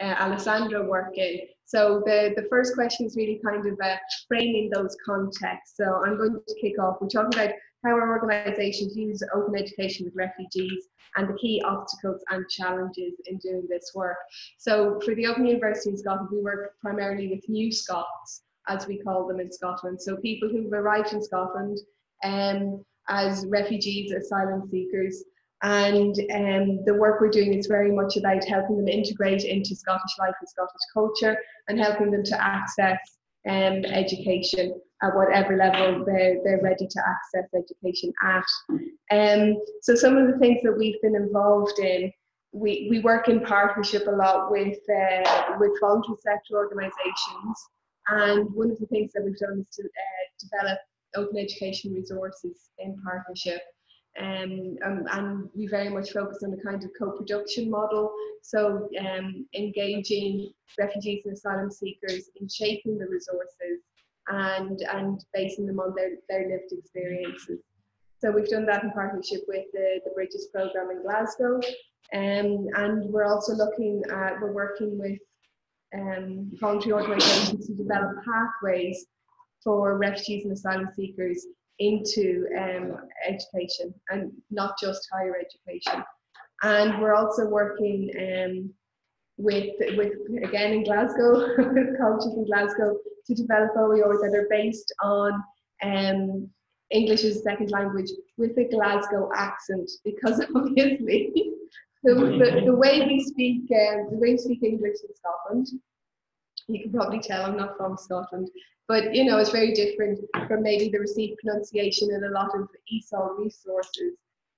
uh, Alessandro work in. So the, the first question is really kind of uh, framing those contexts. So I'm going to kick off. We're talking about how our organisations use open education with refugees and the key obstacles and challenges in doing this work. So for the Open University in Scotland, we work primarily with new Scots, as we call them in Scotland. So people who've arrived in Scotland um, as refugees, asylum seekers, and um, the work we're doing is very much about helping them integrate into Scottish life and Scottish culture and helping them to access um, education at whatever level they're, they're ready to access education at. Um, so some of the things that we've been involved in, we, we work in partnership a lot with, uh, with voluntary sector organisations and one of the things that we've done is to uh, develop open education resources in partnership um, um, and we very much focus on the kind of co-production model. So um, engaging refugees and asylum seekers in shaping the resources and, and basing them on their, their lived experiences. So we've done that in partnership with the, the Bridges program in Glasgow. Um, and we're also looking at, we're working with um, voluntary organisations to develop pathways for refugees and asylum seekers into um, education and not just higher education. And we're also working um, with, with, again in Glasgow, colleges in Glasgow, to develop OER that are based on um, English as a second language with a Glasgow accent, because obviously the, the, the way we speak, uh, the way we speak English in Scotland, you can probably tell I'm not from Scotland, but you know, it's very different from maybe the received pronunciation in a lot of ESOL resources.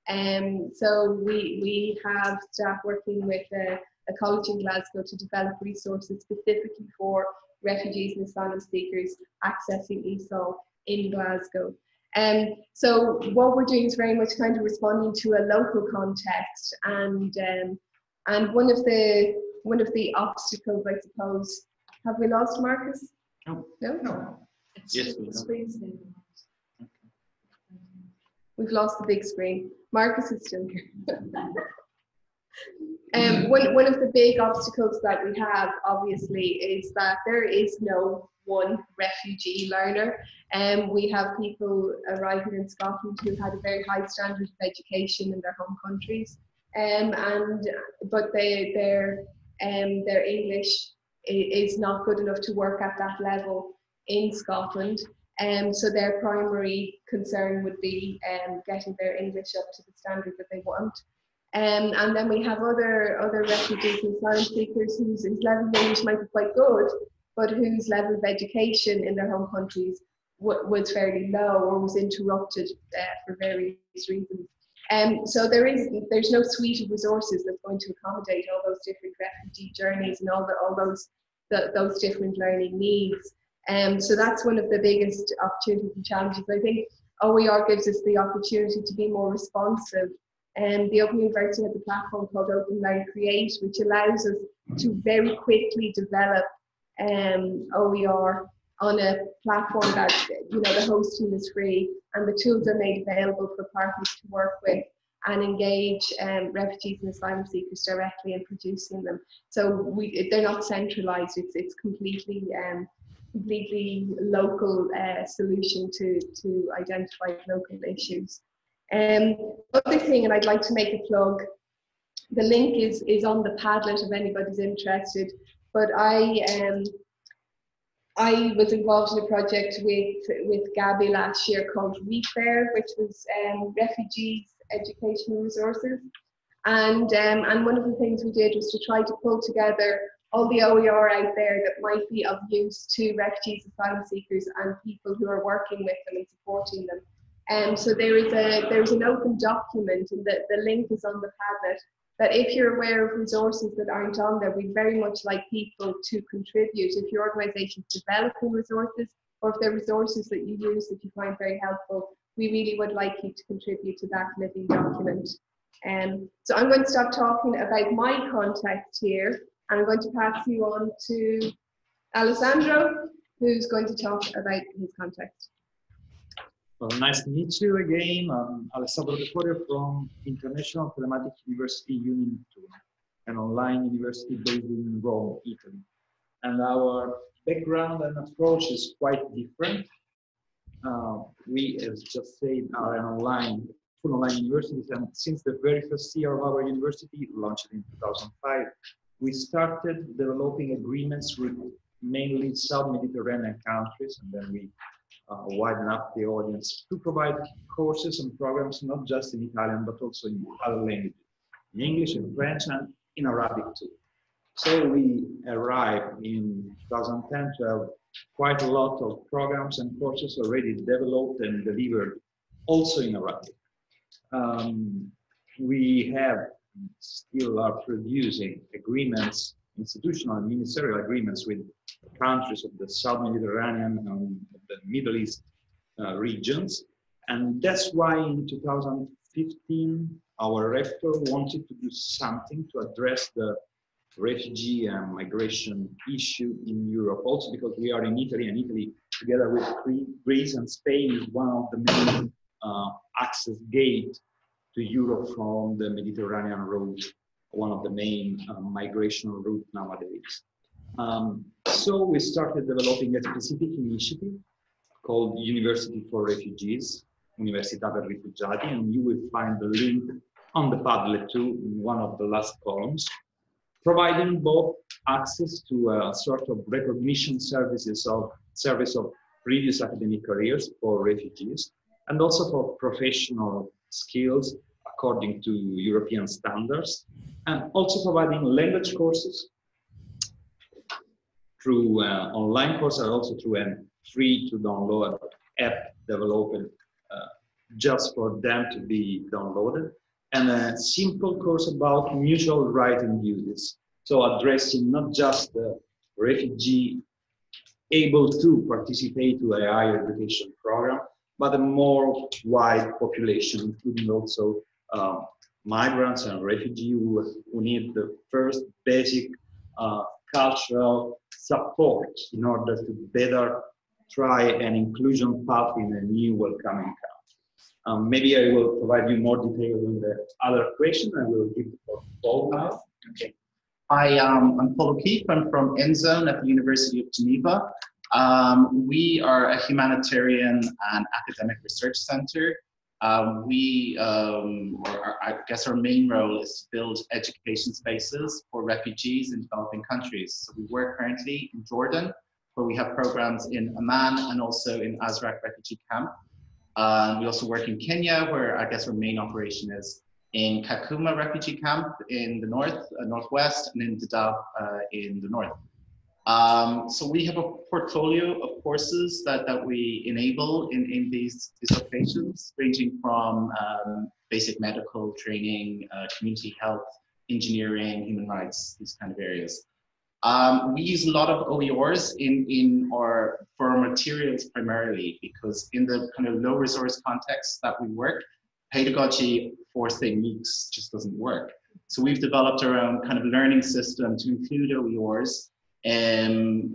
Um, so we, we have staff working with a, a college in Glasgow to develop resources specifically for refugees and asylum seekers accessing ESOL in Glasgow. Um, so what we're doing is very much kind of responding to a local context and um, and one of the one of the obstacles I suppose have we lost Marcus? No. No? No. Yes, we Screen We've lost the big screen. Marcus is still here. um, one, one of the big obstacles that we have, obviously, is that there is no one refugee learner. And um, we have people arriving in Scotland who had a very high standard of education in their home countries. Um, and but they, their um, their English is not good enough to work at that level in Scotland. Um, so their primary concern would be um, getting their English up to the standard that they want. Um, and then we have other other refugees and asylum seekers whose, whose level of English might be quite good, but whose level of education in their home countries was fairly low or was interrupted uh, for various reasons. Um, so there is there's no suite of resources that's going to accommodate all those different refugee journeys and all the, all those the, those different learning needs. Um, so that's one of the biggest opportunities and challenges. I think OER gives us the opportunity to be more responsive. And the Open University has a platform called Open Learn Create, which allows us to very quickly develop um, OER on a platform that you know the hosting is free and the tools are made available for partners to work with and engage um, refugees and asylum seekers directly in producing them. So we, they're not centralized, it's, it's completely um, completely local uh, solution to, to identify local issues. Um, other thing, and I'd like to make a plug, the link is, is on the Padlet if anybody's interested, but I um, I was involved in a project with with Gabby last year called ReFair, which was um, refugees educational resources, and um, and one of the things we did was to try to pull together all the OER out there that might be of use to refugees, asylum seekers, and people who are working with them and supporting them. And um, so there is a there's an open document, and the, the link is on the Padlet that if you're aware of resources that aren't on there, we'd very much like people to contribute. If your organisation is developing resources, or if there are resources that you use that you find very helpful, we really would like you to contribute to that living document. Um, so I'm going to stop talking about my context here, and I'm going to pass you on to Alessandro, who's going to talk about his context. Well, nice to meet you again. I'm Alessandro De Florio from International Telematic University Uninettuno an online university based in Rome, Italy. And our background and approach is quite different. Uh, we, as just said, are an online, full online university, and since the very first year of our university, launched in 2005, we started developing agreements with mainly South Mediterranean countries, and then we widen up the audience to provide courses and programs not just in Italian but also in other languages, in English, in French, and in Arabic too. So we arrived in 2010 to have quite a lot of programs and courses already developed and delivered also in Arabic. Um, we have still are producing agreements, institutional and ministerial agreements with countries of the South Mediterranean and the Middle East uh, regions. And that's why in 2015, our rector wanted to do something to address the refugee and migration issue in Europe. Also because we are in Italy and Italy together with Greece and Spain is one of the main uh, access gate to Europe from the Mediterranean route, one of the main uh, migration route nowadays. Um, so we started developing a specific initiative called University for Refugees, Università per Rifugiati, and you will find the link on the Padlet too in one of the last columns, providing both access to a sort of recognition services of service of previous academic careers for refugees, and also for professional skills according to European standards, and also providing language courses through uh, online courses, and also through a free to download app developed uh, just for them to be downloaded, and a simple course about mutual and duties. So addressing not just the refugee able to participate to a higher education program, but a more wide population, including also um, migrants and refugees who, who, need the first basic uh, cultural support in order to better try an inclusion path in a new welcoming country. Um, maybe I will provide you more detail in the other question. I will give the floor to Paul now. Okay. Hi, um, I'm Paul O'Keefe. I'm from InZone at the University of Geneva. Um, we are a humanitarian and academic research center. Um, we, um, or I guess our main role is to build education spaces for refugees in developing countries. So we work currently in Jordan, where we have programs in Amman and also in Azraq refugee camp. Um, we also work in Kenya, where I guess our main operation is in Kakuma refugee camp in the north, uh, northwest, and in Dadaab uh, in the north. Um, so we have a portfolio of courses that, that we enable in, in these, these locations, ranging from um, basic medical training, uh, community health, engineering, human rights, these kind of areas. Um, we use a lot of OERs in, in our, for our materials primarily, because in the kind of low resource context that we work, pedagogy for say MOOCs just doesn't work. So we've developed our own kind of learning system to include OERs um,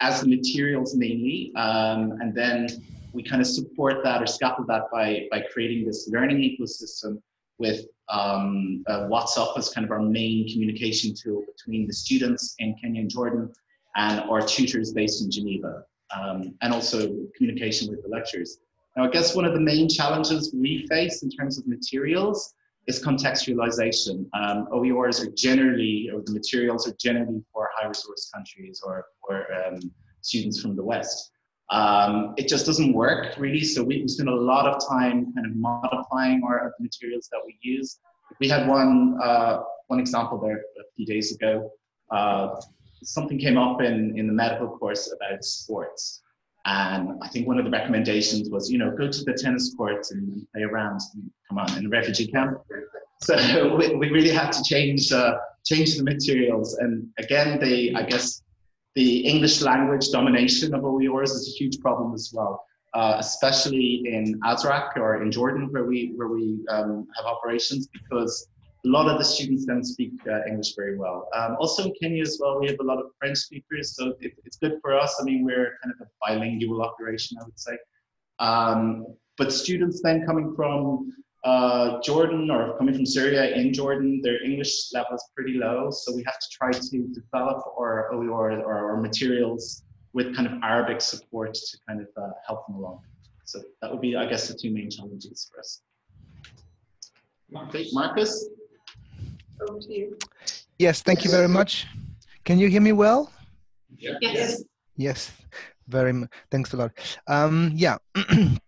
as the materials mainly, um, and then we kind of support that or scaffold that by, by creating this learning ecosystem with um, uh, WhatsApp as kind of our main communication tool between the students in Kenya and Jordan and our tutors based in Geneva, um, and also communication with the lecturers. Now, I guess one of the main challenges we face in terms of materials is contextualization. Um, OERs are generally, or the materials are generally for high resource countries or for um, students from the West. Um, it just doesn't work really. So we, spend a lot of time kind of modifying our materials that we use. We had one, uh, one example there a few days ago. Uh, something came up in, in the medical course about sports. And I think one of the recommendations was, you know, go to the tennis courts and play around. Come on, in a refugee camp. So we, we really had to change uh, change the materials. And again, the I guess the English language domination of OERs is a huge problem as well, uh, especially in Azraq or in Jordan, where we where we um, have operations, because a lot of the students don't speak uh, English very well. Um, also in Kenya as well, we have a lot of French speakers, so it, it's good for us. I mean, we're kind of a bilingual operation, I would say. Um, but students then coming from uh, Jordan or coming from Syria in Jordan, their English level is pretty low. So we have to try to develop our, our, our materials with kind of Arabic support to kind of uh, help them along. So that would be, I guess, the two main challenges for us. Okay, Marcus? Over to you. Yes, thank you very much. Can you hear me well? Yes. Yes, very much. Thanks a lot. Um, yeah, uh,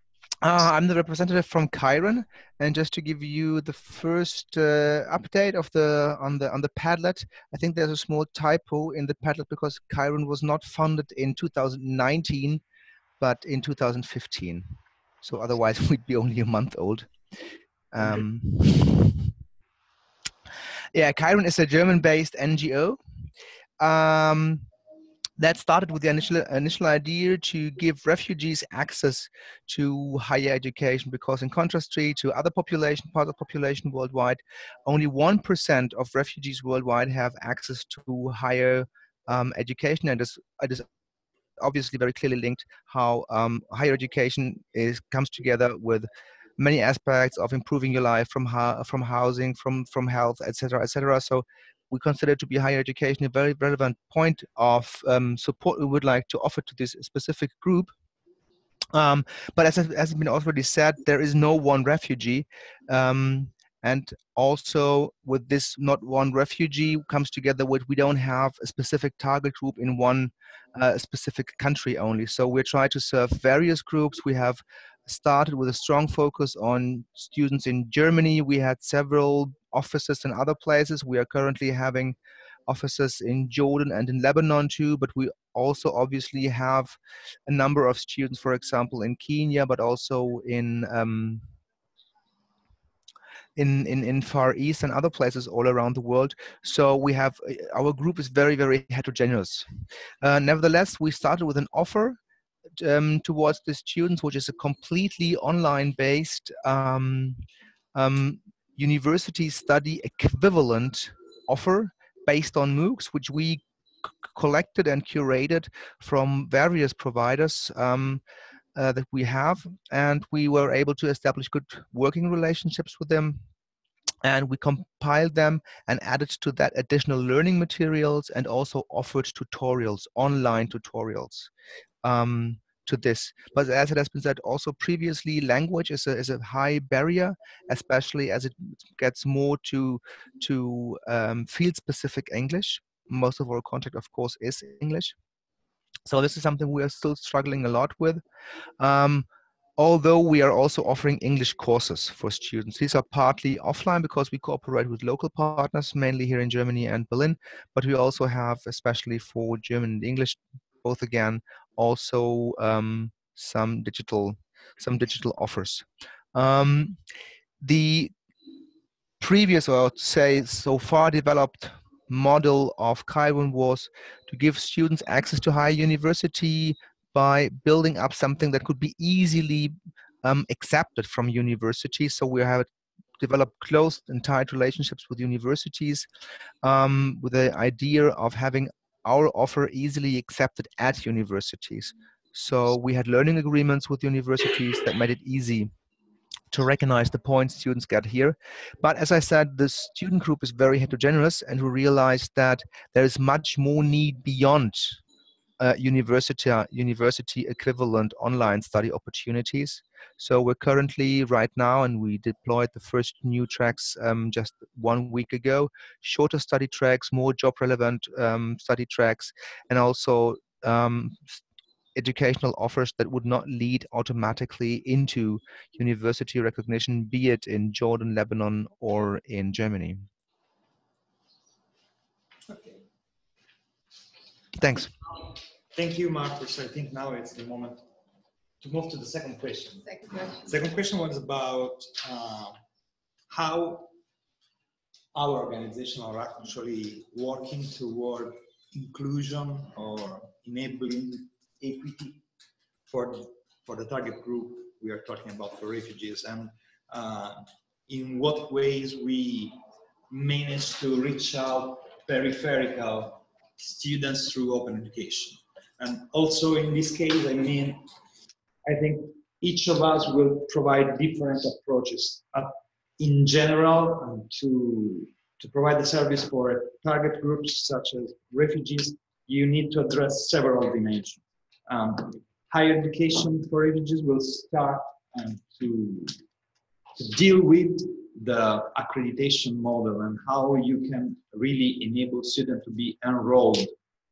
I'm the representative from Kiron, and just to give you the first uh, update of the on the on the Padlet, I think there's a small typo in the Padlet because Kiron was not funded in 2019, but in 2015. So otherwise, we'd be only a month old. Um, yeah, Kiron is a German-based NGO. Um, that started with the initial initial idea to give refugees access to higher education because in contrast to other population part of population worldwide only 1% of refugees worldwide have access to higher um, education and it is obviously very clearly linked how um, higher education is comes together with many aspects of improving your life from from housing from from health etc etc so we consider to be higher education a very relevant point of um, support we would like to offer to this specific group. Um, but as, as has been already said, there is no one refugee. Um, and also with this not one refugee comes together with we don't have a specific target group in one uh, specific country only. So we're trying to serve various groups. We have started with a strong focus on students in Germany. We had several offices in other places. We are currently having offices in Jordan and in Lebanon too, but we also obviously have a number of students, for example, in Kenya, but also in um, in, in, in Far East and other places all around the world. So we have, our group is very, very heterogeneous. Uh, nevertheless, we started with an offer um, towards the students, which is a completely online based um, um, university study equivalent offer based on MOOCs, which we collected and curated from various providers um, uh, that we have. And we were able to establish good working relationships with them. And we compiled them and added to that additional learning materials and also offered tutorials, online tutorials. Um, to this. But as it has been said also previously, language is a, is a high barrier, especially as it gets more to, to um, field-specific English. Most of our contact, of course, is English. So this is something we are still struggling a lot with. Um, although we are also offering English courses for students. These are partly offline because we cooperate with local partners, mainly here in Germany and Berlin, but we also have, especially for German and English, both again also um, some digital some digital offers. Um, the previous, or say so far developed model of Kiron was to give students access to higher university by building up something that could be easily um, accepted from universities. So we have developed close and tight relationships with universities um, with the idea of having our offer easily accepted at universities. So we had learning agreements with universities that made it easy to recognize the points students get here. But as I said, the student group is very heterogeneous and we realized that there is much more need beyond uh, university, university equivalent online study opportunities. So we're currently right now, and we deployed the first new tracks um, just one week ago, shorter study tracks, more job relevant um, study tracks, and also um, educational offers that would not lead automatically into university recognition, be it in Jordan, Lebanon, or in Germany. Okay. Thanks. Thank you, Marcus. I think now it's the moment to move to the second question. Second question. Second question was about uh, how our organization are actually working toward inclusion or enabling equity for, for the target group we are talking about for refugees and uh, in what ways we manage to reach out peripheral students through open education. And also in this case, I mean, I think each of us will provide different approaches. Uh, in general, to, to provide the service for target groups such as refugees, you need to address several dimensions. Um, higher education for refugees will start um, to, to deal with the accreditation model and how you can really enable students to be enrolled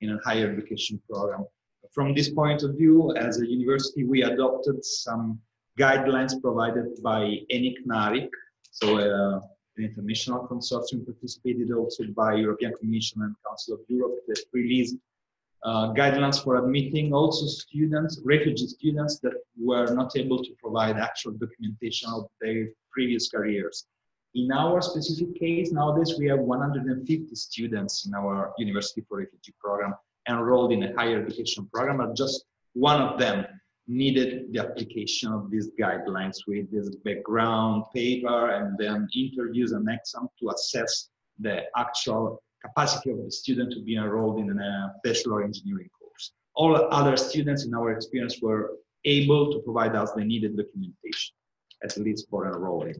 in a higher education program. From this point of view, as a university, we adopted some guidelines provided by ENIC-NARIC, so uh, an international consortium participated also by European Commission and Council of Europe that released uh, guidelines for admitting also students, refugee students that were not able to provide actual documentation of their previous careers. In our specific case, nowadays we have 150 students in our University for Refugee program enrolled in a higher education program, but just one of them needed the application of these guidelines with this background paper and then interviews and exam to assess the actual capacity of the student to be enrolled in a bachelor engineering course. All other students in our experience were able to provide us the needed documentation, at least for enrolling.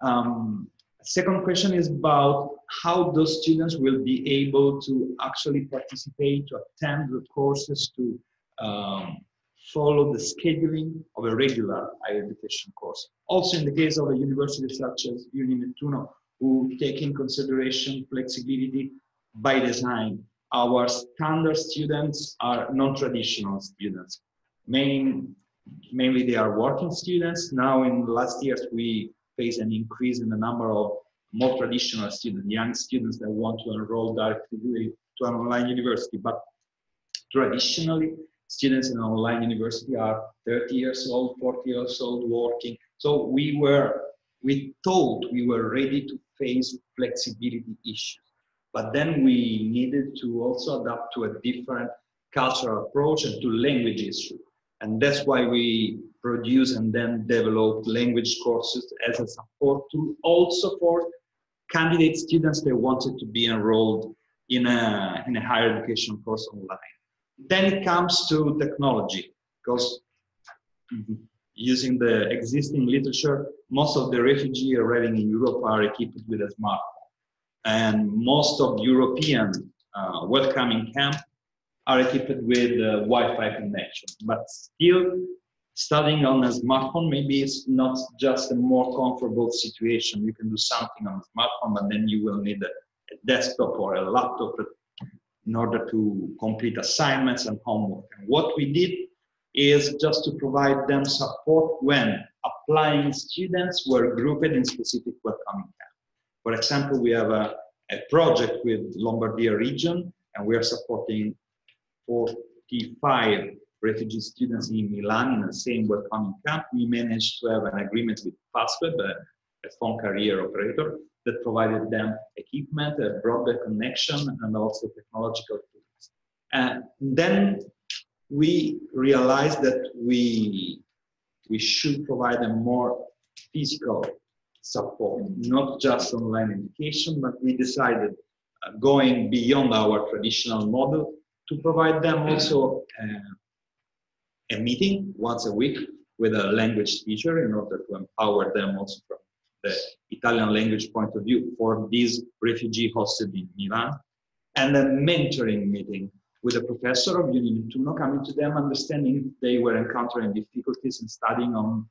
Um, second question is about how those students will be able to actually participate, to attend the courses, to um, follow the scheduling of a regular higher education course. Also in the case of a university such as Uninettuno, who take in consideration flexibility by design. Our standard students are non-traditional students. Main, mainly they are working students. Now in the last years, we face an increase in the number of more traditional students, young students that want to enroll directly to an online university. But traditionally, students in an online university are 30 years old, 40 years old, working. So we were, we thought we were ready to face flexibility issues. But then we needed to also adapt to a different cultural approach and to language issues. And that's why we produce and then develop language courses as a support tool also for candidate students that wanted to be enrolled in a, in a higher education course online. Then it comes to technology, because using the existing literature, most of the refugees arriving in Europe are equipped with a smartphone. And most of European uh, welcoming camp are equipped with uh, Wi-Fi connection. But still, studying on a smartphone maybe it's not just a more comfortable situation. You can do something on a smartphone, but then you will need a, a desktop or a laptop in order to complete assignments and homework. And what we did is just to provide them support when applying students were grouped in specific welcoming camps. For example, we have a, a project with Lombardia region, and we are supporting 45 refugee students in Milan in the same welcoming camp. We managed to have an agreement with Fastweb, a, a phone carrier operator, that provided them equipment, a broadband connection, and also technological tools. And then we realized that we we should provide a more physical support, not just online education, but we decided uh, going beyond our traditional model to provide them also uh, a meeting once a week with a language teacher in order to empower them also from the Italian language point of view for these refugee hosted in Milan, and a mentoring meeting with a professor of Uninettuno coming to them, understanding if they were encountering difficulties in studying on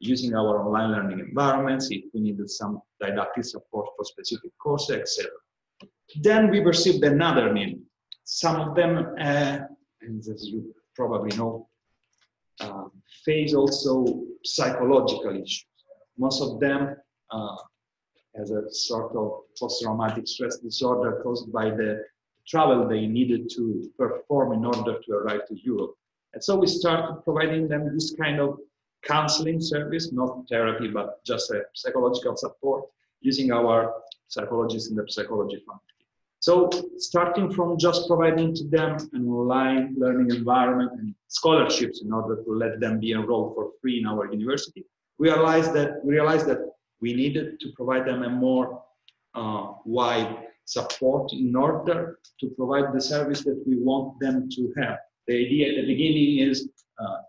using our online learning environments, if we needed some didactic support for specific courses, etc. Then we perceived another need. Some of them, uh, and as you probably know, uh, face also psychological issues. Most of them uh, as a sort of post-traumatic stress disorder caused by the travel they needed to perform in order to arrive to Europe. And so we started providing them this kind of counseling service, not therapy, but just a psychological support using our psychologists in the psychology faculty. So starting from just providing to them an online learning environment and scholarships in order to let them be enrolled for free in our university, we realized that we realized that we needed to provide them a more uh, wide support in order to provide the service that we want them to have. The idea at the beginning is uh,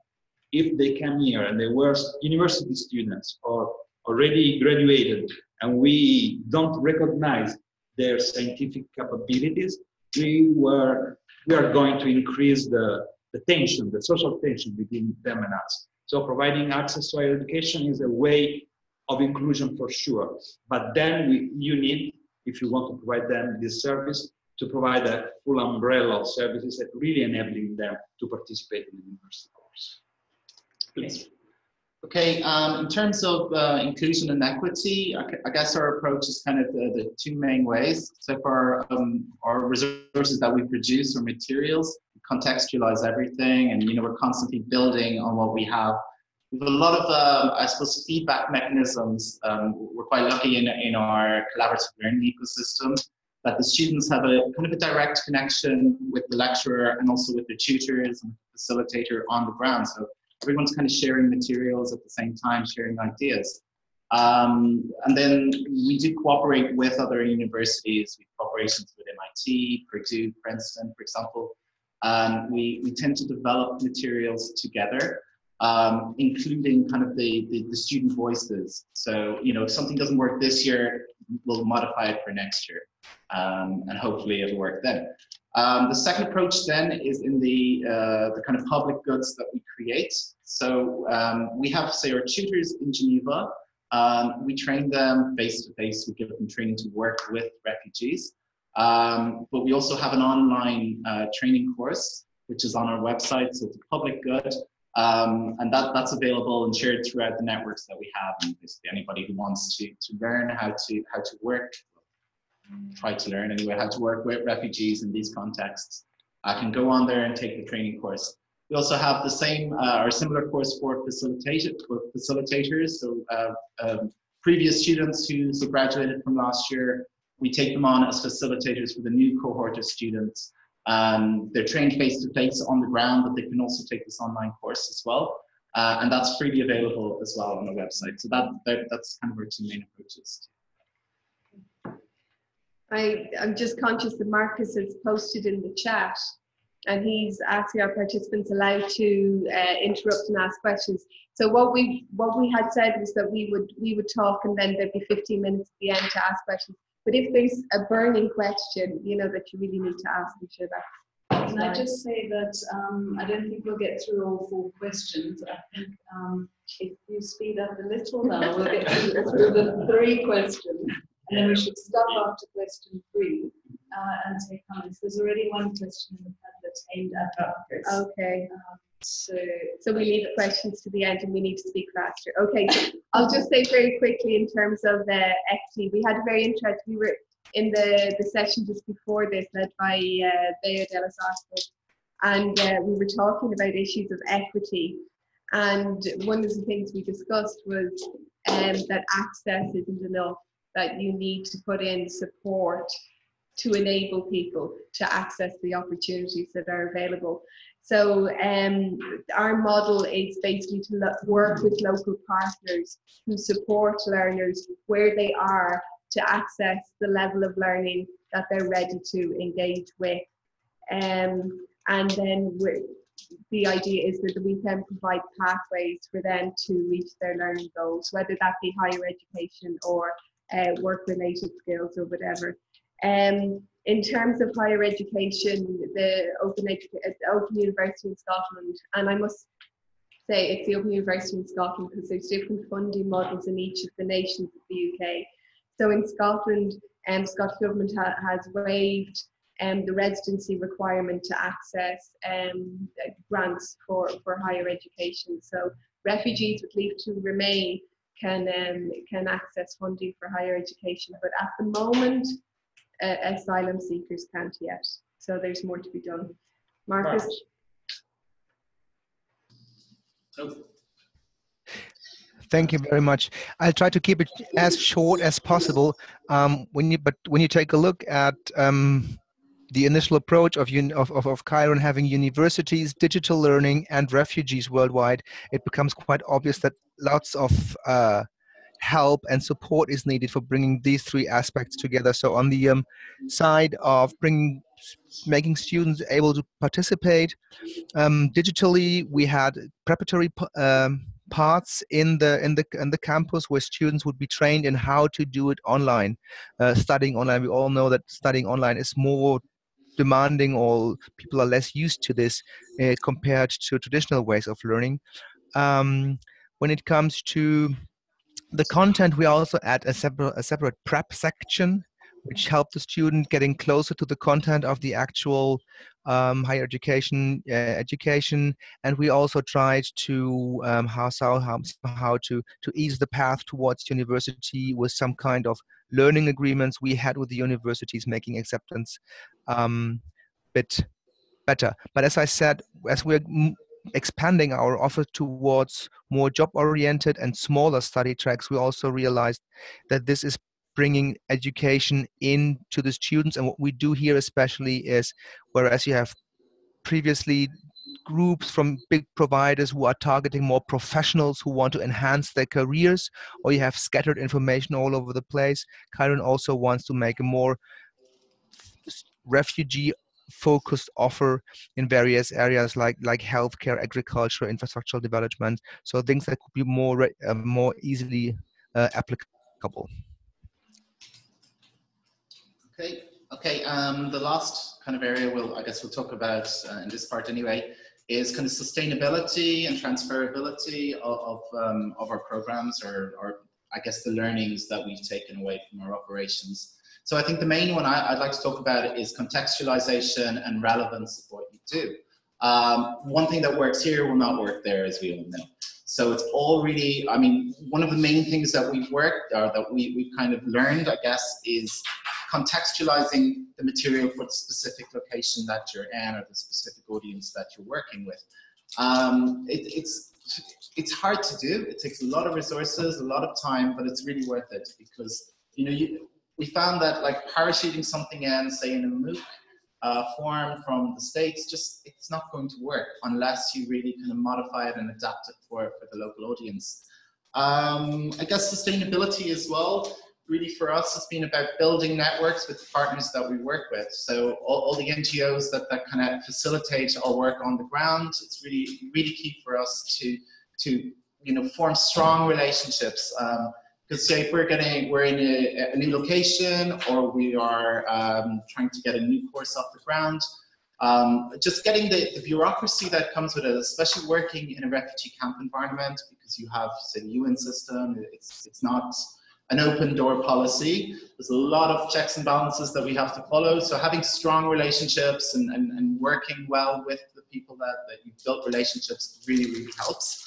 if they come here and they were university students or already graduated and we don't recognize their scientific capabilities, we were we are going to increase the, the tension, the social tension between them and us. So providing access to higher education is a way of inclusion for sure. But then we, you need, if you want to provide them this service, to provide a full umbrella of services that really enabling them to participate in the university course. Please. Okay, um, in terms of uh, inclusion and equity, I, guess our approach is kind of the, the two main ways. So for um, our resources that we produce or materials, contextualize everything, and you know we're constantly building on what we have. We have a lot of, uh, I suppose, feedback mechanisms. Um, we're quite lucky in, in our collaborative learning ecosystem that the students have a kind of a direct connection with the lecturer and also with the tutors and facilitator on the ground. So everyone's kind of sharing materials at the same time, sharing ideas. Um, and then we do cooperate with other universities, we cooperations with MIT, Purdue, Princeton, for example. And we, we tend to develop materials together, um, including kind of the, the, the, student voices. So, you know, if something doesn't work this year, we'll modify it for next year. Um, and hopefully it'll work then. Um, the second approach then is in the, uh, the kind of public goods that we create. So um, we have, say, our tutors in Geneva. Um, we train them face to face. We give them training to work with refugees. Um, but we also have an online uh, training course, which is on our website. So it's a public good. Um, and that, that's available and shared throughout the networks that we have. And basically anybody who wants to, to learn how to, how to work try to learn anyway how to work with refugees in these contexts. I can go on there and take the training course. We also have the same uh, or similar course for, facilitators. for facilitators. So uh, um, previous students who so graduated from last year, we take them on as facilitators for the new cohort of students. Um, they're trained face-to-face -face on the ground, but they can also take this online course as well. Uh, and that's freely available as well on the website. So that, that that's kind of our two main approaches. I, I'm just conscious that Marcus has posted in the chat and he's asking our participants allowed to uh, interrupt and ask questions. So what we what we had said was that we would we would talk and then there'd be 15 minutes at the end to ask questions. But if there's a burning question, you know, that you really need to ask, I'm sure that's. Can I just say that um, I don't think we'll get through all four questions. I think um, if you speed up a little now, we'll get through, through the three questions. And then we should stop after question three uh, and take comments. There's already one question in the that's aimed at Marcus. Okay. Um, so, so we leave questions to the end and we need to speak faster. Okay, so I'll just say very quickly in terms of the equity, we had a very interesting, we were in the, the session just before this led by uh, Bea de los Arcos, and uh, we were talking about issues of equity. And one of the things we discussed was um, that access isn't enough that you need to put in support to enable people to access the opportunities that are available. So um, our model is basically to work with local partners who support learners where they are to access the level of learning that they're ready to engage with. Um, and then the idea is that we can provide pathways for them to reach their learning goals, whether that be higher education or uh, work-related skills or whatever. Um, in terms of higher education, the Open, uh, Open University in Scotland, and I must say it's the Open University in Scotland because there's different funding models in each of the nations of the UK. So in Scotland, um, Scottish Government ha has waived um, the residency requirement to access um, grants for, for higher education. So refugees with leave to remain can um, can access funding for higher education. But at the moment, uh, asylum seekers can't yet. So there's more to be done. Marcus. Thank you very much. I'll try to keep it as short as possible. Um, when you, but when you take a look at um, the initial approach of, of, of, of Kiron having universities, digital learning, and refugees worldwide, it becomes quite obvious that lots of uh, help and support is needed for bringing these three aspects together. So on the um, side of bringing, making students able to participate um, digitally, we had preparatory um, parts in the in the in the campus where students would be trained in how to do it online, uh, studying online. We all know that studying online is more demanding or people are less used to this uh, compared to traditional ways of learning. Um, when it comes to the content, we also add a separate, a separate prep section, which help the student getting closer to the content of the actual um, higher education uh, education. And we also tried to um, how, how, how to, to ease the path towards university with some kind of learning agreements we had with the universities making acceptance um, bit better. But as I said, as we're expanding our offer towards more job oriented and smaller study tracks, we also realized that this is bringing education into the students. And what we do here especially is, whereas you have previously groups from big providers who are targeting more professionals who want to enhance their careers, or you have scattered information all over the place. Kiron also wants to make a more refugee focused offer in various areas like like healthcare, agriculture, infrastructural development. So things that could be more uh, more easily uh, applicable. Okay. Okay. Um, the last kind of area we'll I guess we'll talk about uh, in this part anyway is kind of sustainability and transferability of of, um, of our programs or or I guess the learnings that we've taken away from our operations. So I think the main one I, would like to talk about is contextualization and relevance of what you do. Um, one thing that works here will not work there, as we all know. So it's all really, I mean, one of the main things that we've worked or that we, we've kind of learned, I guess, is contextualizing the material for the specific location that you're in or the specific audience that you're working with. Um, it, it's it's hard to do. It takes a lot of resources, a lot of time, but it's really worth it because you know you, we found that like parachuting something in, say in a MOOC uh, form from the States, just it's not going to work unless you really kind of modify it and adapt it for, for the local audience. Um, I guess sustainability as well, really for us has been about building networks with the partners that we work with. So all, all the NGOs that, that kind of facilitate our work on the ground, it's really, really key for us to, to you know, form strong relationships. Um, because say if we're getting, we're in a, a new location or we are um, trying to get a new course off the ground, um, just getting the, the, bureaucracy that comes with it, especially working in a refugee camp environment, because you have, say, the UN system, it's, it's not an open door policy. There's a lot of checks and balances that we have to follow. So having strong relationships and, and, and working well with the people that, that you've built relationships really, really helps.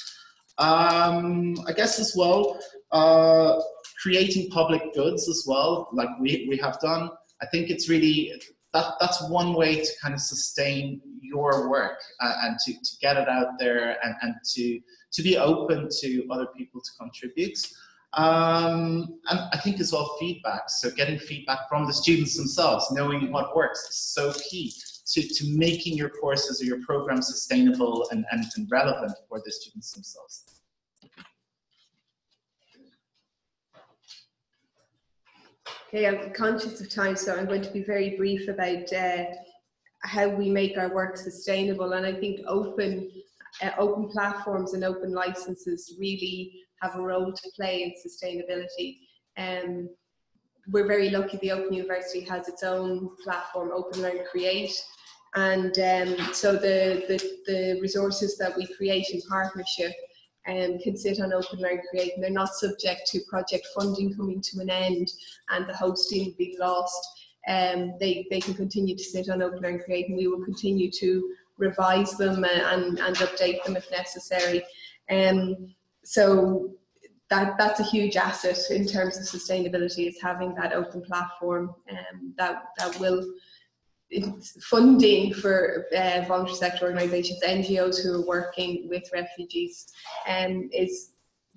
Um, I guess as well, uh, creating public goods as well, like we, we have done. I think it's really, that, that's one way to kind of sustain your work uh, and to, to get it out there and, and to, to be open to other people to contribute. Um, and I think as well feedback, so getting feedback from the students themselves, knowing what works is so key to, to making your courses or your program sustainable and, and, and relevant for the students themselves. Okay, I'm conscious of time, so I'm going to be very brief about uh, how we make our work sustainable. And I think open, uh, open platforms and open licenses really have a role to play in sustainability. Um, we're very lucky the Open University has its own platform, Open Learn Create, and um, so the, the, the resources that we create in partnership um, can sit on Open Learn Create and they're not subject to project funding coming to an end and the hosting being lost. Um, they, they can continue to sit on Open Learn Create and we will continue to revise them and, and update them if necessary. Um, so that, that's a huge asset in terms of sustainability is having that open platform um, that, that will funding for uh, voluntary sector organisations, NGOs who are working with refugees um, is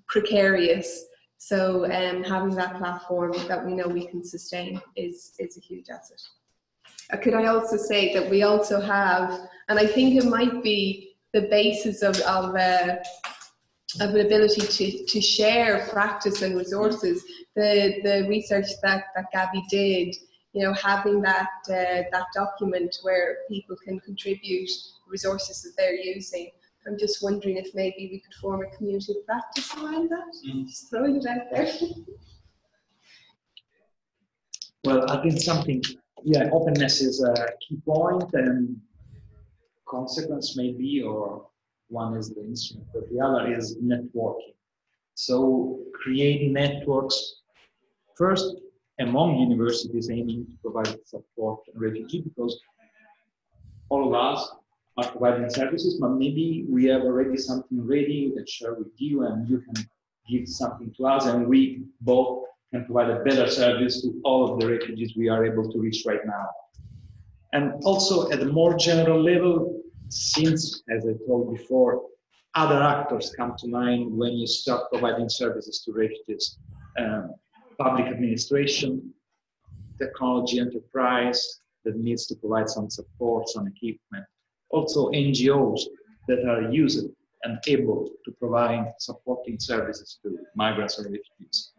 precarious. So um, having that platform that we know we can sustain is, is a huge asset. Uh, could I also say that we also have, and I think it might be the basis of, of, uh, of an ability to, to share practice and resources, the, the research that, that Gabby did you know, having that uh, that document where people can contribute resources that they're using I'm just wondering if maybe we could form a community of practice around that. Mm. Just throwing it out there. Well, I think something, yeah, openness is a key point and consequence maybe, or one is the instrument, but the other is networking. So create networks first among universities aiming to provide support to refugee because all of us are providing services, but maybe we have already something ready that share with you and you can give something to us and we both can provide a better service to all of the refugees we are able to reach right now. And also at a more general level, since, as I told before, other actors come to mind when you start providing services to refugees. Um, public administration, technology enterprise that needs to provide some support, some equipment. Also NGOs that are used and able to provide supporting services to migrants or refugees.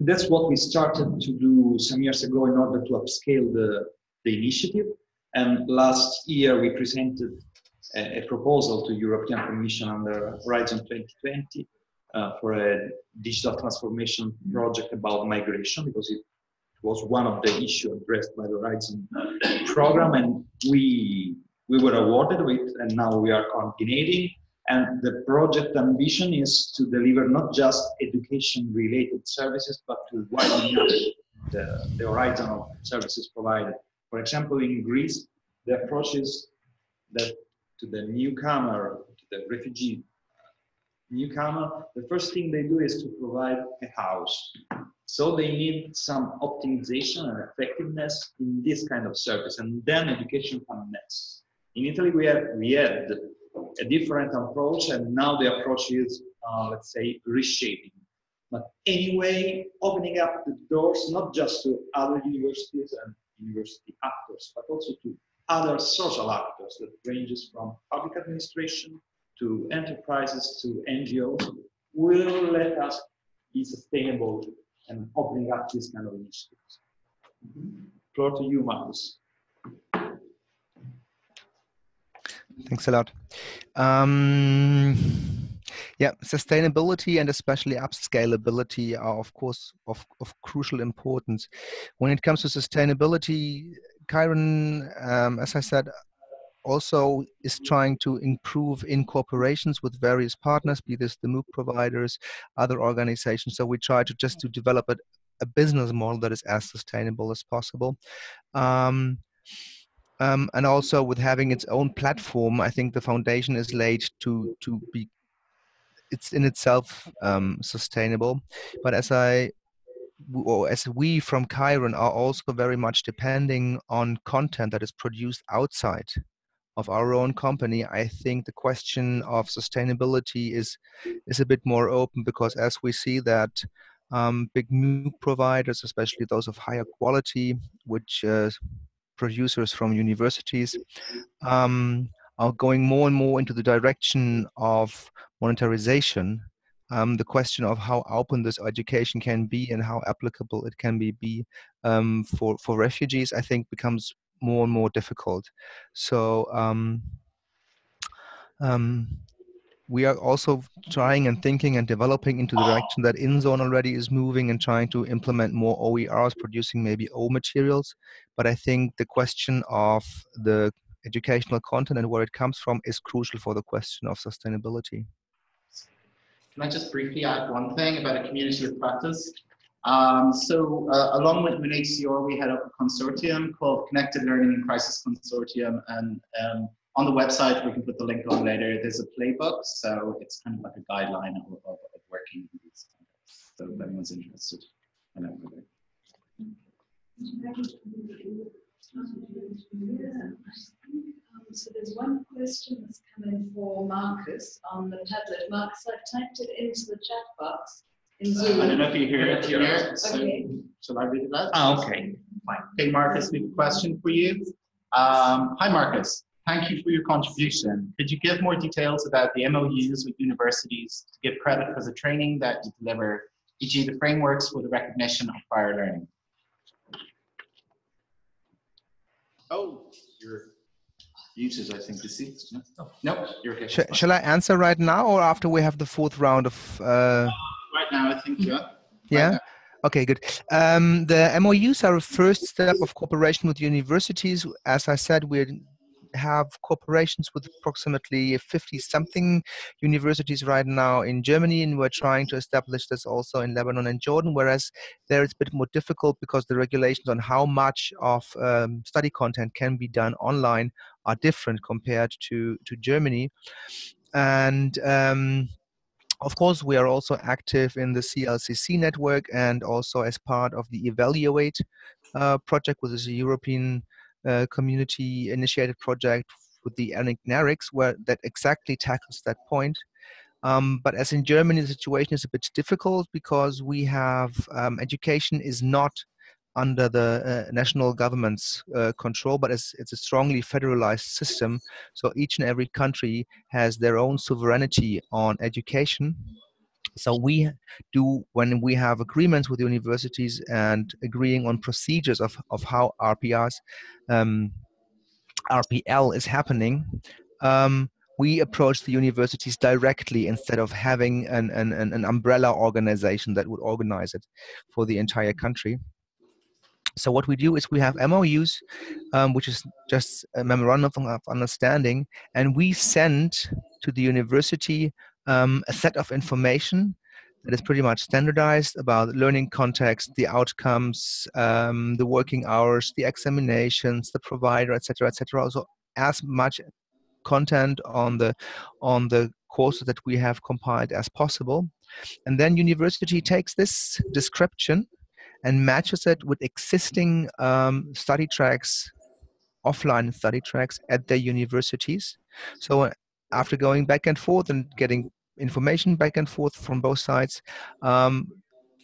That's what we started to do some years ago in order to upscale the, the initiative. And last year we presented a, a proposal to European Commission under Horizon 2020 uh, for a digital transformation project about migration because it was one of the issues addressed by the Horizon program and we we were awarded with and now we are coordinating and the project ambition is to deliver not just education related services but to widen the, the horizon of services provided. For example, in Greece, the approach is that to the newcomer, to the refugee newcomer, the first thing they do is to provide a house. So they need some optimization and effectiveness in this kind of service, and then education comes next. In Italy, we have we had a different approach, and now the approach is, uh, let's say, reshaping. But anyway, opening up the doors not just to other universities and university actors, but also to other social actors that ranges from public administration to enterprises to NGOs will let us be sustainable and opening up this kind of initiatives. Floor to you, Marcus. Thanks a lot. Um, yeah, sustainability and especially upscalability are, of course, of, of crucial importance. When it comes to sustainability, Kiron, um, as I said, also is trying to improve in corporations with various partners, be this the MOOC providers, other organizations. So we try to just to develop a, a business model that is as sustainable as possible. Um, um, and also with having its own platform, I think the foundation is laid to to be it's in itself um, sustainable. But as I or as we from Kiron are also very much depending on content that is produced outside of our own company, I think the question of sustainability is is a bit more open because as we see that um, big MOOC providers, especially those of higher quality, which uh, producers from universities, um, are going more and more into the direction of monetarization. Um, the question of how open this education can be and how applicable it can be, be um, for for refugees, I think becomes more and more difficult. So um, um, we are also trying and thinking and developing into the direction that InZone already is moving and trying to implement more OERs, producing maybe O materials. But I think the question of the educational content and where it comes from is crucial for the question of sustainability. Can I just briefly add one thing about a community of practice? Um, so uh, along with UNHCR, we had a consortium called Connected Learning in Crisis Consortium. And um, on the website, we can put the link on later, there's a playbook. So it's kind of like a guideline of, of, of working in these contexts. So if anyone's interested, I know. Um, so there's one question that's come in for Marcus on the tablet. Marcus, I've typed it into the chat box in Zoom. I don't know if you hear it here. So Okay. shall I read that? Ah, okay. Fine. Okay, Marcus, we have a question for you. Um, hi, Marcus. Thank you for your contribution. Could you give more details about the MOUs with universities to give credit for the training that you deliver, e.g. the frameworks for the recognition of prior learning? Oh, you're. Muted, I think, is he? No, no you're okay. Sh- shall I answer right now or after we have the fourth round of? Uh, Right now, I think, yeah. yeah. now. Okay, good. Um, the MOUs are a first step of cooperation with universities. As I said, we have cooperations with approximately 50 something universities right now in Germany, and we're trying to establish this also in Lebanon and Jordan, whereas there it's a bit more difficult because the regulations on how much of um, study content can be done online are different compared to, to Germany. And um, of course, we are also active in the CLCC network and also as part of the Evaluate uh, project, which is a European uh, community initiated project with the ENIC where that exactly tackles that point. Um, but as in Germany, the situation is a bit difficult because we have um, education is not under the uh, national government's uh, control, but it's, it's a strongly federalized system. So each and every country has their own sovereignty on education. So we do when we have agreements with universities and agreeing on procedures of, of how RPRs, um, RPL is happening. Um, we approach the universities directly instead of having an, an, an umbrella organization that would organize it for the entire country. So what we do is we have MOUs, um, which is just a memorandum of understanding, and we send to the university um, a set of information that is pretty much standardized about learning context, the outcomes, um, the working hours, the examinations, the provider, etc., etc. Also, as much content on the on the courses that we have compiled as possible, and then university takes this description and matches it with existing um, study tracks, offline study tracks at their universities. So uh, after going back and forth and getting information back and forth from both sides, um,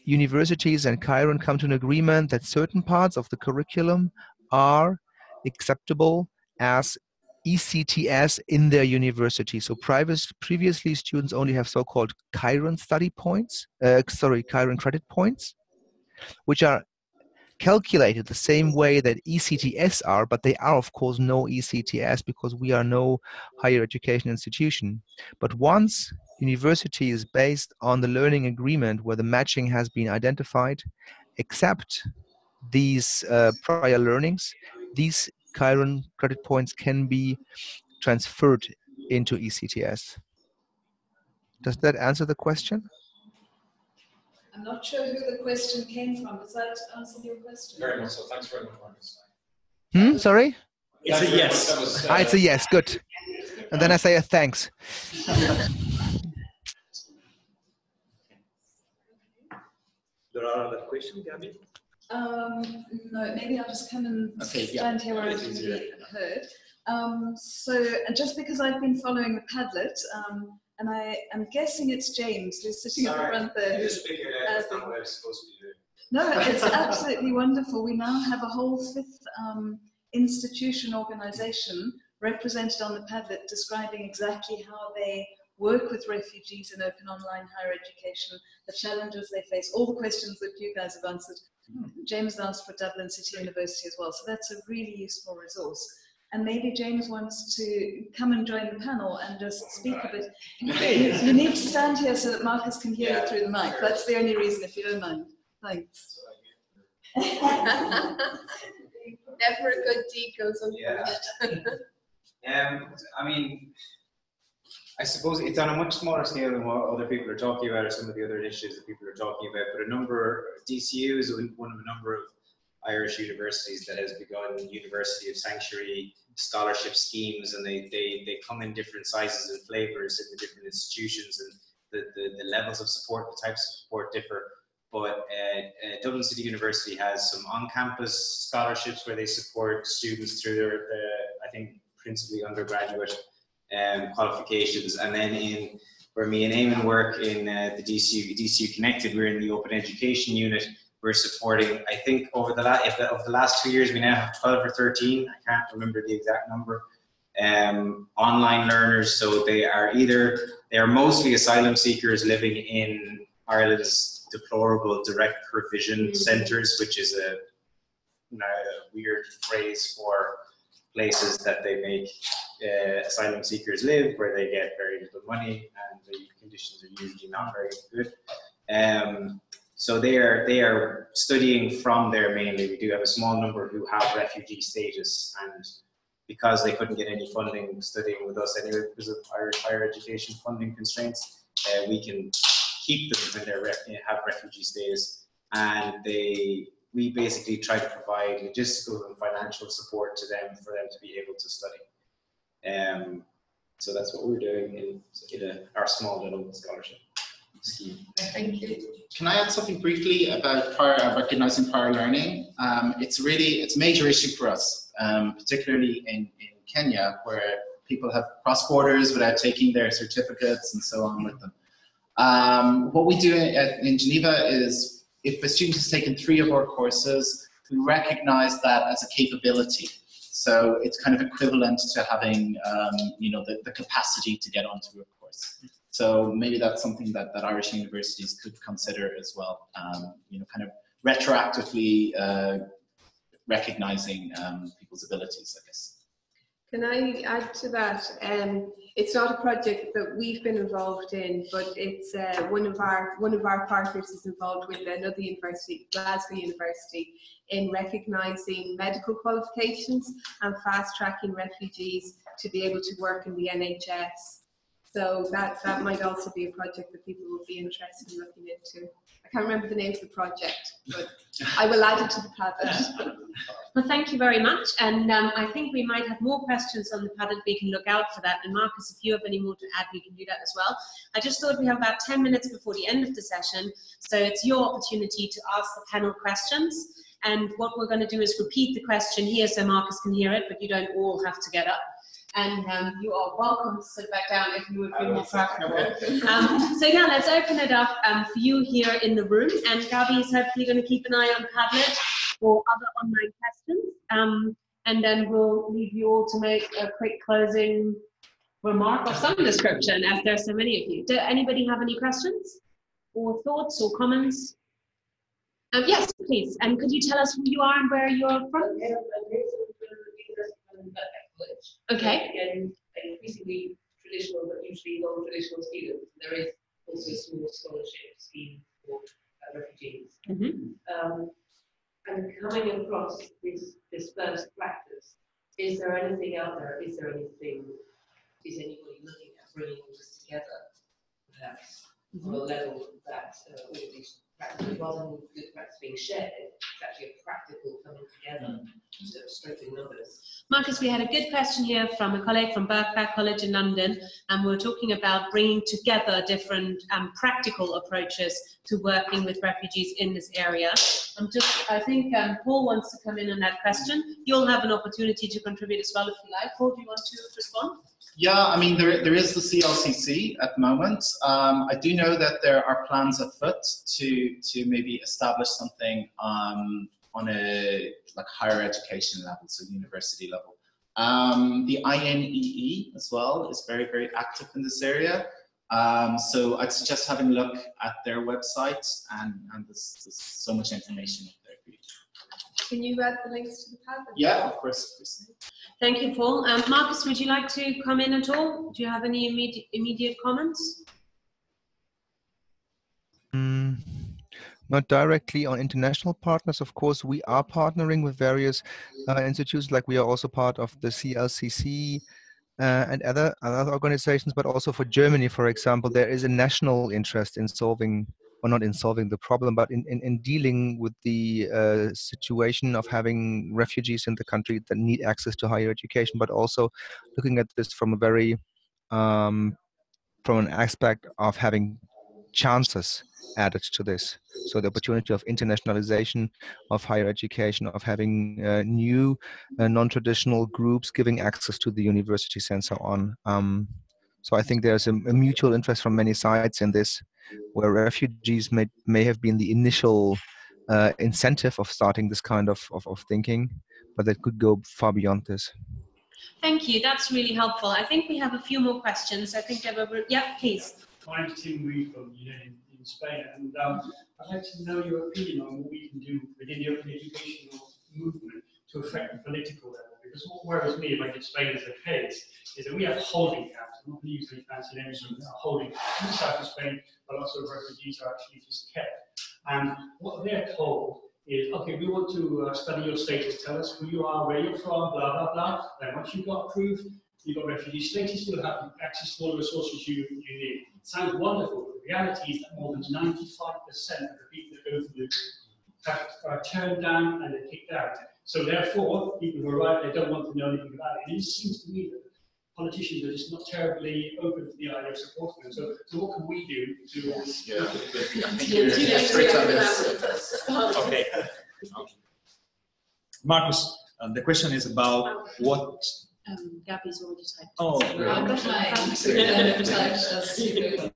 universities and Kiron come to an agreement that certain parts of the curriculum are acceptable as ECTS in their university. So private, previously students only have so-called Kiron study points, uh, sorry, Kiron credit points which are calculated the same way that ECTS are, but they are of course no ECTS because we are no higher education institution. But once university is based on the learning agreement where the matching has been identified, except these uh, prior learnings, these Kiron credit points can be transferred into ECTS. Does that answer the question? I'm not sure who the question came from. Does that answer your question? Very much so. Thanks very much, Marcus. Hmm, sorry? It's a yes. Was, uh, Ah, it's a yes, good. And then I say a thanks. There are other questions, Gabby? Um, no, maybe I'll just come and Okay, yeah. stand here where I can be heard. Um, so, and just because I've been following the Padlet, um, and I am guessing it's James who's sitting up Sorry, front there. Just figured out that's not what I was supposed to be doing. No, it's absolutely wonderful. We now have a whole fifth um, institution organization represented on the Padlet describing exactly how they work with refugees in open online higher education, the challenges they face, all the questions that you guys have answered. James asked for Dublin City University as well, so that's a really useful resource. And maybe James wants to come and join the panel and just speak a bit. You, you need to stand here so that Marcus can hear Yeah, you through the mic. sure. That's the only reason, if you don't mind. Thanks. Never a good deed goes Yeah. Um, I mean, I suppose it's on a much smaller scale than what other people are talking about or some of the other initiatives that people are talking about, but a number, DCU is one of a number of Irish universities that has begun University of Sanctuary scholarship schemes and they, they, they come in different sizes and flavors in the different institutions and the, the, the levels of support, the types of support differ. But uh, uh, Dublin City University has some on-campus scholarships where they support students through their, uh, I think, principally undergraduate um, qualifications. And then in where me and Eamon work in uh, the DCU, DCU Connected, we're in the open education unit. We're supporting, I think, over the, la- if the, over the last two years, we now have 12 or 13. I can't remember the exact number. Um, online learners, so they are either they are mostly asylum seekers living in Ireland's deplorable direct provision centres, which is a, you know, a weird phrase for places that they make uh, asylum seekers live, where they get very little money and the conditions are usually not very good. Um, so they are they are studying from there mainly. We do have a small number who have refugee status, and because they couldn't get any funding studying with us anyway because of Irish higher education funding constraints, uh, we can keep them when they ref- have refugee status, and they we basically try to provide logistical and financial support to them for them to be able to study. Um, so that's what we're doing in, in a, our small little scholarship Thank you. Can I add something briefly about prior, uh, recognizing prior learning? Um, it's really, it's a major issue for us, um, particularly in, in Kenya, where people have crossed borders without taking their certificates and so on with them. Um, what we do in, in Geneva is, if a student has taken three of our courses, we recognize that as a capability. So it's kind of equivalent to having, um, you know, the, the capacity to get onto a course. So maybe that's something that, that Irish universities could consider as well, um, you know, kind of retroactively uh, recognizing um, people's abilities, I guess. Can I add to that? Um, it's not a project that we've been involved in, but it's uh, one of our one of our partners is involved with another university, Glasgow University, in recognising medical qualifications and fast tracking refugees to be able to work in the NHS. So that that might also be a project that people would be interested in looking into. I can't remember the name of the project, but I will add it to the Padlet. Well, thank you very much. And um, I think we might have more questions on the Padlet. We can look out for that. And Marcus, if you have any more to add, we can do that as well. I just thought we have about 10 minutes before the end of the session. So it's your opportunity to ask the panel questions. And what we're going to do is repeat the question here so Marcus can hear it, but you don't all have to get up and um, you are welcome to sit back down if you would be more comfortable. Um, so now let's open it up um, for you here in the room, and Gabi is hopefully going to keep an eye on Padlet or other online questions, um, and then we'll leave you all to make a quick closing remark of some description, as there are so many of you. Do anybody have any questions or thoughts or comments? Um, yes, please. And could you tell us who you are and where you're from? Okay. Again, increasingly traditional, but usually non-traditional students. There is also a small scholarship scheme for uh, refugees. Mhm. Um, and coming across this, this first practice, is there anything out there? Is there anything, is anybody looking at bringing all this together? Perhaps on a level that uh, all of these practices, rather than good practice being shared, it's actually a practical coming together to strengthen numbers. Marcus, we had a good question here from a colleague from Birkbeck College in London, and we are talking about bringing together different um, practical approaches to working with refugees in this area. I'm just, I think um, Paul wants to come in on that question. You'll have an opportunity to contribute as well if you like. Paul, do you want to respond? Yeah, I mean, there, there is the CLCC at the moment. Um, I do know that there are plans afoot to, to maybe establish something um, on a like higher education level, so university level. Um, the INEE as well is very, very active in this area. Um, so I'd suggest having a look at their website and, and there's, there's so much information up there for you. Can you add the links to the Padlet? Yeah, of course. of. Thank you, Paul. Um, Marcus, would you like to come in at all? Do you have any immediate, immediate comments? Not directly on international partners. Of course, we are partnering with various uh, institutes, like we are also part of the CLCC uh, and other, other organizations, but also for Germany, for example, there is a national interest in solving, or not in solving the problem, but in, in, in dealing with the uh, situation of having refugees in the country that need access to higher education, but also looking at this from a very, um, from an aspect of having chances added to this. So the opportunity of internationalization of higher education, of having uh, new uh, non-traditional groups giving access to the universities and so on. Um, so I think there's a, a, mutual interest from many sides in this, where refugees may, may have been the initial uh, incentive of starting this kind of, of, of thinking, but that could go far beyond this. Thank you. That's really helpful. I think we have a few more questions. I think there were, yeah, please. My name's Tim Read from UNED in Spain, and um, I'd like to know your opinion on what we can do within the open educational movement to affect the political level, Because what worries me, in Spain is the case, is that we have holding camps. I'm not going to use any fancy names, but holding camps in south of Spain, but lots of refugees are actually just kept. And what they're told is, okay, we want to uh, study your status, tell us who you are, where you're from, blah, blah, blah. And once you've got approved, you've got refugee status, you'll have access to all the resources you, you need. sounds wonderful, reality is that more than 95% of the people that go through have, are turned down and they're kicked out. So therefore, people who arrive, they don't want to know anything about it. And it seems to me that politicians are just not terribly open to the idea of supporting them. So, so what can we do to... Yeah. Okay. Marcus, uh, the question is about what. Um, Gabby's already typed. Oh, So, great. um, I've got mine. Typed, that's good.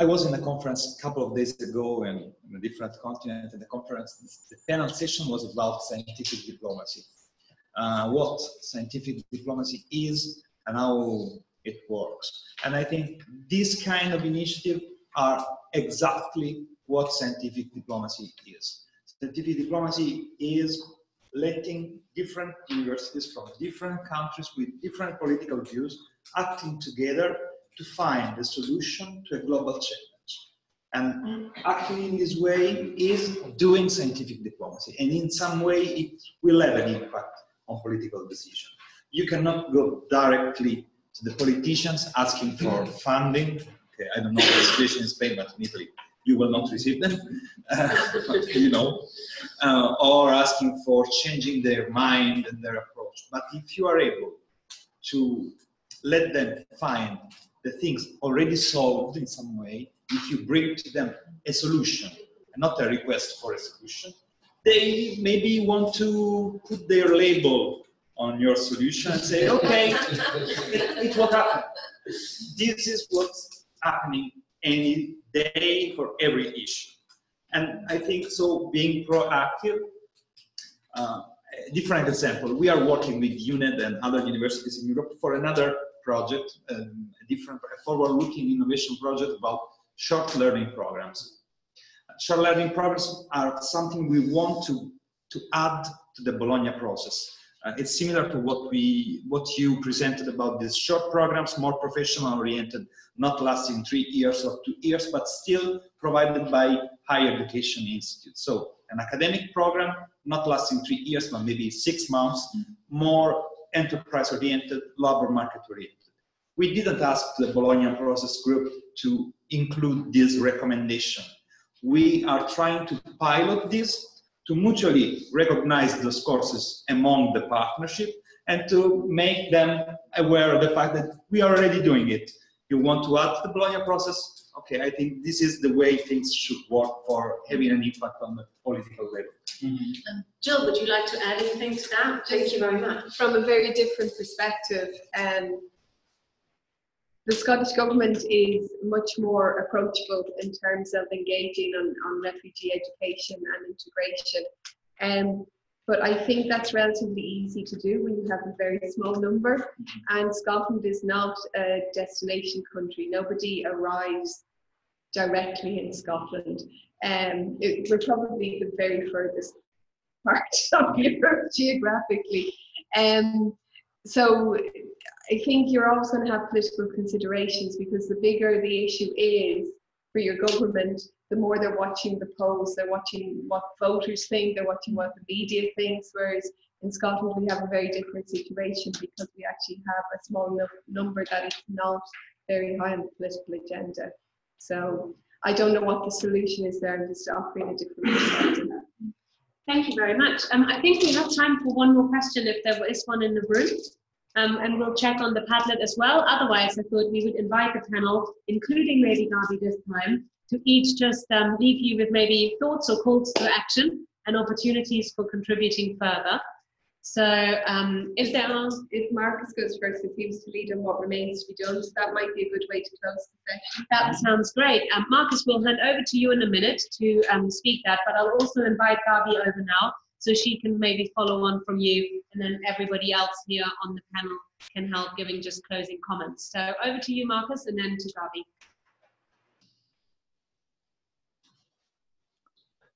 I was in a conference a couple of days ago and in a different continent, and the conference, the panel session was about scientific diplomacy. Uh, what scientific diplomacy is and how it works. And I think this kind of initiative are exactly what scientific diplomacy is. Scientific diplomacy is letting different universities from different countries with different political views acting together to find a solution to a global challenge. And acting in this way is doing scientific diplomacy. And in some way, it will have an impact on political decision. You cannot go directly to the politicians asking for funding. Okay, I don't know the situation in Spain, but in Italy, you will not receive them, you know, uh, or asking for changing their mind and their approach. But if you are able to let them find the things already solved in some way, if you bring to them a solution, and not a request for a solution, they maybe want to put their label on your solution and say, okay, it, it what happened. This is what's happening any day for every issue. And I think so being proactive, uh, different example, we are working with UNED and other universities in Europe for another project, um, a different forward-looking innovation project about short learning programs. Short learning programs are something we want to, to add to the Bologna process. Uh, it's similar to what we what you presented about these short programs, more professional oriented, not lasting three years or two years, but still provided by higher education institutes. So an academic program, not lasting three years, but maybe six months, more enterprise oriented, labor market oriented. We didn't ask the Bologna process group to include this recommendation. We are trying to pilot this to mutually recognize those courses among the partnership and to make them aware of the fact that we are already doing it. You want to add the Bologna process? Okay, I think this is the way things should work for having an impact on the political level. Um, Jill, would you like to add anything to that? Thank you very much. From a very different perspective, um, the Scottish Government is much more approachable in terms of engaging on, on refugee education and integration. Um, but I think that's relatively easy to do when you have a very small number. And Scotland is not a destination country. Nobody arrives directly in Scotland. Um, it, we're probably the very furthest part of Europe geographically. Um, so I think you're always going to have political considerations because the bigger the issue is for your government, the more they're watching the polls, they're watching what voters think, they're watching what the media thinks. Whereas in Scotland, we have a very different situation because we actually have a small number that is not very high on the political agenda. So I don't know what the solution is there. I'm just offering a different perspective. Thank you very much. Um, I think we have time for one more question if there is one in the room. Um, and we'll check on the Padlet as well. Otherwise, I thought we would invite the panel, including Lady Garvey this time, to each just um, leave you with maybe thoughts or calls to action and opportunities for contributing further. So um, if there are, If Marcus goes first, it seems to lead on what remains to be done. So that might be a good way to close the session. that sounds great. Um, Marcus, we'll hand over to you in a minute to um, speak that, but I'll also invite Garvey over now so she can maybe follow on from you and then everybody else here on the panel can help giving just closing comments. So over to you, Marcus, and then to Garvey.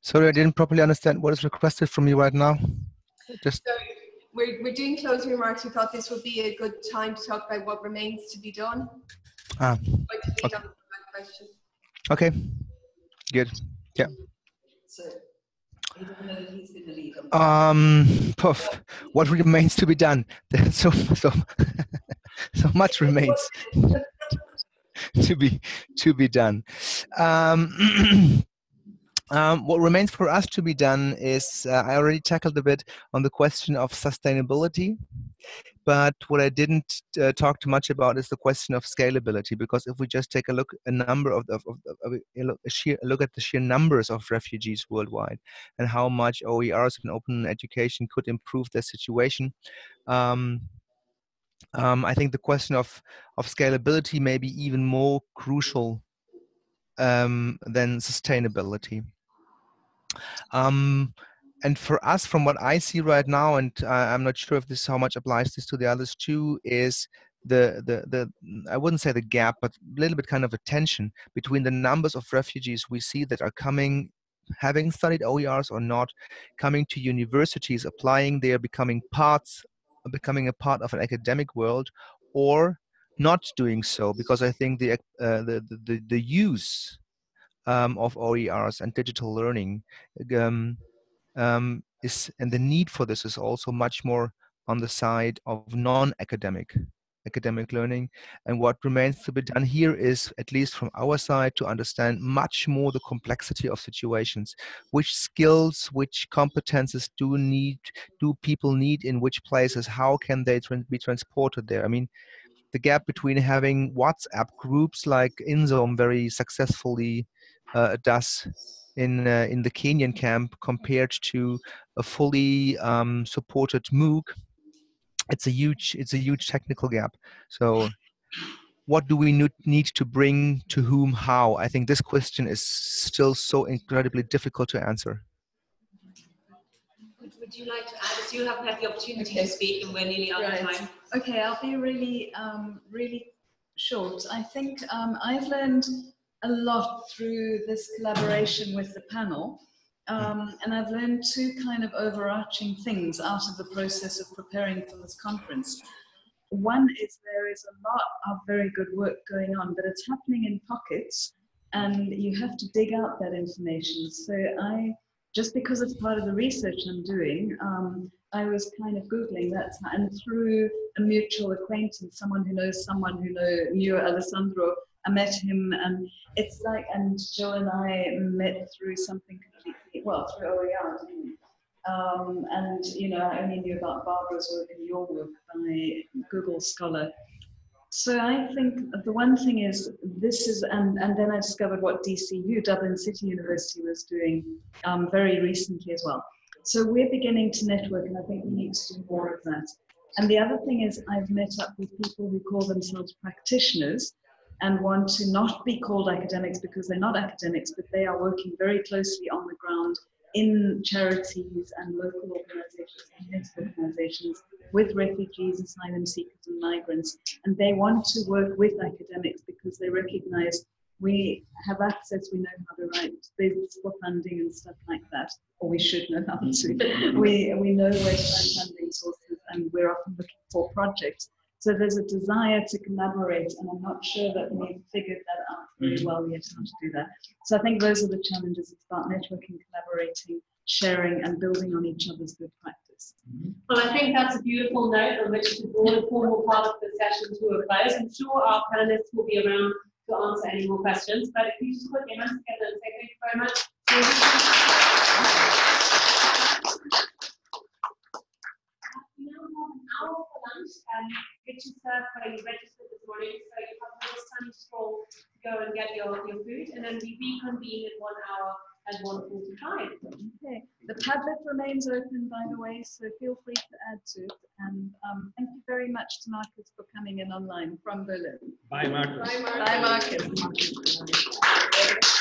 Sorry, I didn't properly understand what is requested from you right now. Just So we're, we're doing closing remarks. We thought this would be a good time to talk about what remains to be done. ah, Like to lead on to that question. okay, good. Yeah. So, he doesn't know that he's going to lead on. Um, poof, what remains to be done? There's so so so much remains to be to be done. Um, um, what remains for us to be done is uh, I already tackled a bit on the question of sustainability, but what I didn't uh, talk too much about is the question of scalability. Because if we just take a look, a number of, of, of, of a, sheer a look at the sheer numbers of refugees worldwide and how much OERs and open education could improve their situation. Um, um, I think the question of, of scalability may be even more crucial um, than sustainability. Um, and for us, from what I see right now, and uh, I'm not sure if this how much applies this to the others too, is the the the I wouldn't say the gap, but a little bit kind of a tension between the numbers of refugees we see that are coming, having studied OERs or not, coming to universities, applying there, becoming parts, becoming a part of an academic world, or not doing so, because I think the uh, the, the the use um, of OERs and digital learning um, um, is, and the need for this is also much more on the side of non-academic academic learning. And what remains to be done here is, at least from our side, to understand much more the complexity of situations. Which skills, which competences do need, do people need in which places? How can they be transported there? I mean, the gap between having WhatsApp groups like InZone very successfully does in uh, in the Kenyan camp compared to a fully um, supported MOOC, it's a huge it's a huge technical gap. So, what do we need to bring to whom? How? I think this question is still so incredibly difficult to answer. Would, would you like to add? As you haven't had the opportunity to speak, and we're nearly out of time. Okay, I'll be really, um, really short. I think um, I've learned a lot through this collaboration with the panel. Um, and I've learned two kind of overarching things out of the process of preparing for this conference. One is there is a lot of very good work going on, but it's happening in pockets and you have to dig out that information. So I, just because it's part of the research I'm doing, um, I was kind of Googling that and through a mutual acquaintance, someone who knows someone who know, knew Alessandro, I met him and it's like, and Joe and I met through something completely, well, through OER, didn't we? Um, and, you know, I only knew about Barbara's work and your work by Google Scholar. So I think the one thing is this is, and, and then I discovered what DCU, Dublin City University, was doing um, very recently as well. So we're beginning to network, and I think we need to do more of that. And the other thing is, I've met up with people who call themselves practitioners and want to not be called academics because they're not academics, but they are working very closely on the ground in charities and local organizations, community organizations with refugees, asylum seekers, and migrants. And they want to work with academics because they recognize we have access, we know how to write bids for funding and stuff like that, or we should know how to. we, we know where to find funding sources, and we're often looking for projects. So there's a desire to collaborate, and I'm not sure that we've figured that out very mm-hmm. well yet how to do that. So I think those are the challenges. It's about networking, collaborating, sharing, and building on each other's good practice. Mm-hmm. Well, I think that's a beautiful note on which to draw the formal part of the session to a close. I'm sure our panelists will be around to answer any more questions, but if you just put your hands together and say thank you very much. We now have an hour for lunch, and which is served where you registered this morning, so you have a little sunny stroll to go and get your, your food, and then we reconvene in one hour at 1.45. Okay, the Padlet remains open, by the way, so feel free to add to it. And um, thank you very much to Marcus for coming in online from Berlin. Bye, Marcus. Bye, Marcus. Bye, Marcus.